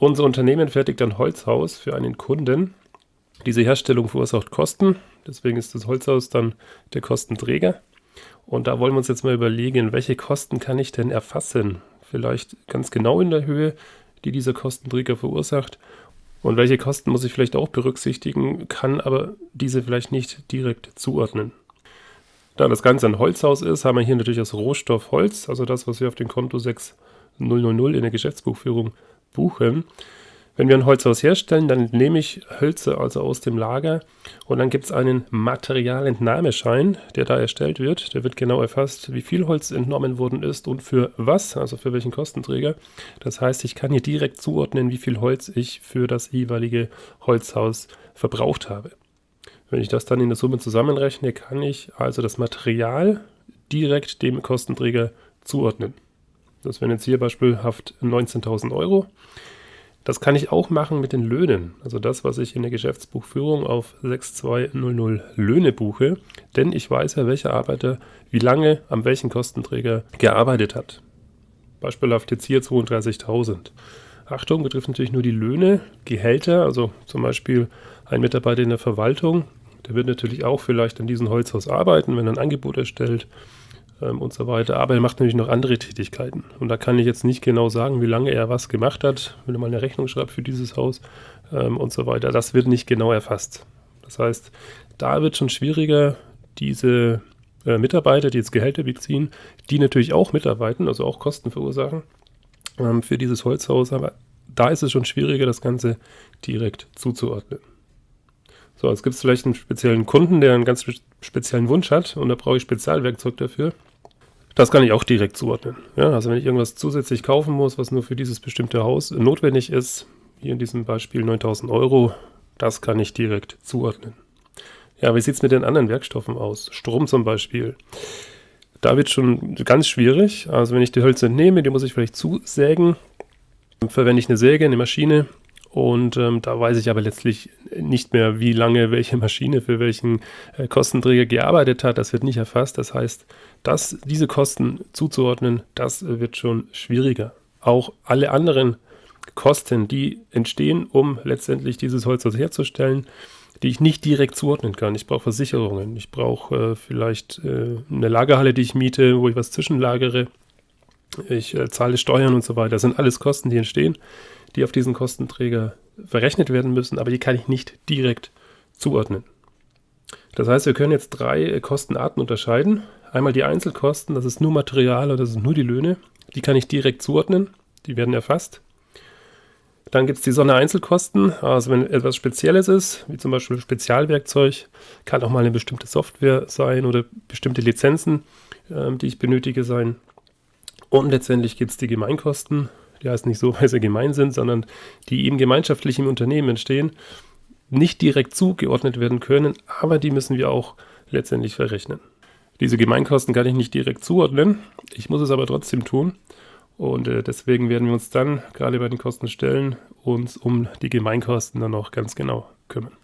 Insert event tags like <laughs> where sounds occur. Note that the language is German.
Unser Unternehmen fertigt ein Holzhaus für einen Kunden. Diese Herstellung verursacht Kosten, deswegen ist das Holzhaus dann der Kostenträger. Und da wollen wir uns jetzt mal überlegen, welche Kosten kann ich denn erfassen? Vielleicht ganz genau in der Höhe, die dieser Kostenträger verursacht. Und welche Kosten muss ich vielleicht auch berücksichtigen, kann aber diese vielleicht nicht direkt zuordnen. Da das Ganze ein Holzhaus ist, haben wir hier natürlich das Rohstoff Holz, also das, was wir auf dem Konto 6000 in der Geschäftsbuchführung buchen. Wenn wir ein Holzhaus herstellen, dann nehme ich Hölzer also aus dem Lager und dann gibt es einen Materialentnahmeschein, der da erstellt wird. Der wird genau erfasst, wie viel Holz entnommen worden ist und für was, also für welchen Kostenträger. Das heißt, ich kann hier direkt zuordnen, wie viel Holz ich für das jeweilige Holzhaus verbraucht habe. Wenn ich das dann in der Summe zusammenrechne, kann ich also das Material direkt dem Kostenträger zuordnen. Das wären jetzt hier beispielhaft 19.000 Euro. Das kann ich auch machen mit den Löhnen. Also das, was ich in der Geschäftsbuchführung auf 6200 Löhne buche. Denn ich weiß ja, welcher Arbeiter wie lange am welchen Kostenträger gearbeitet hat. Beispielhaft jetzt hier 32.000. Achtung, betrifft natürlich nur die Löhne, Gehälter, also zum Beispiel ein Mitarbeiter in der Verwaltung, der wird natürlich auch vielleicht an diesem Holzhaus arbeiten, wenn er ein Angebot erstellt ähm, und so weiter. Aber er macht natürlich noch andere Tätigkeiten. Und da kann ich jetzt nicht genau sagen, wie lange er was gemacht hat, wenn er mal eine Rechnung schreibt für dieses Haus ähm, und so weiter. Das wird nicht genau erfasst. Das heißt, da wird schon schwieriger, diese äh, Mitarbeiter, die jetzt Gehälter beziehen, die natürlich auch mitarbeiten, also auch Kosten verursachen ähm, für dieses Holzhaus. Aber da ist es schon schwieriger, das Ganze direkt zuzuordnen. So, jetzt gibt es vielleicht einen speziellen Kunden, der einen ganz speziellen Wunsch hat und da brauche ich Spezialwerkzeug dafür. Das kann ich auch direkt zuordnen. Ja, also wenn ich irgendwas zusätzlich kaufen muss, was nur für dieses bestimmte Haus notwendig ist, hier in diesem Beispiel 9000 Euro, das kann ich direkt zuordnen. Ja, wie sieht es mit den anderen Werkstoffen aus? Strom zum Beispiel. Da wird schon ganz schwierig. Also wenn ich die Hölzer entnehme, die muss ich vielleicht zusägen. Verwende ich eine Säge, eine Maschine, und ähm, da weiß ich aber letztlich nicht mehr, wie lange welche Maschine für welchen äh, Kostenträger gearbeitet hat. Das wird nicht erfasst. Das heißt, das, diese Kosten zuzuordnen, das wird schon schwieriger. Auch alle anderen Kosten, die entstehen, um letztendlich dieses Holz herzustellen, die ich nicht direkt zuordnen kann. Ich brauche Versicherungen, ich brauche äh, vielleicht äh, eine Lagerhalle, die ich miete, wo ich was zwischenlagere. Ich äh, zahle Steuern und so weiter. Das sind alles Kosten, die entstehen die auf diesen Kostenträger verrechnet werden müssen, aber die kann ich nicht direkt zuordnen. Das heißt, wir können jetzt drei Kostenarten unterscheiden. Einmal die Einzelkosten, das ist nur Material oder das sind nur die Löhne. Die kann ich direkt zuordnen, die werden erfasst. Dann gibt es die Sondereinzelkosten, also wenn etwas Spezielles ist, wie zum Beispiel Spezialwerkzeug, kann auch mal eine bestimmte Software sein oder bestimmte Lizenzen, äh, die ich benötige sein. Und letztendlich gibt es die Gemeinkosten, die heißt nicht so, <laughs> weil sie gemein sind, sondern die eben gemeinschaftlich im Unternehmen entstehen, nicht direkt zugeordnet werden können, aber die müssen wir auch letztendlich verrechnen. Diese Gemeinkosten kann ich nicht direkt zuordnen, ich muss es aber trotzdem tun. Und äh, deswegen werden wir uns dann, gerade bei den Kostenstellen, uns um die Gemeinkosten dann noch ganz genau kümmern.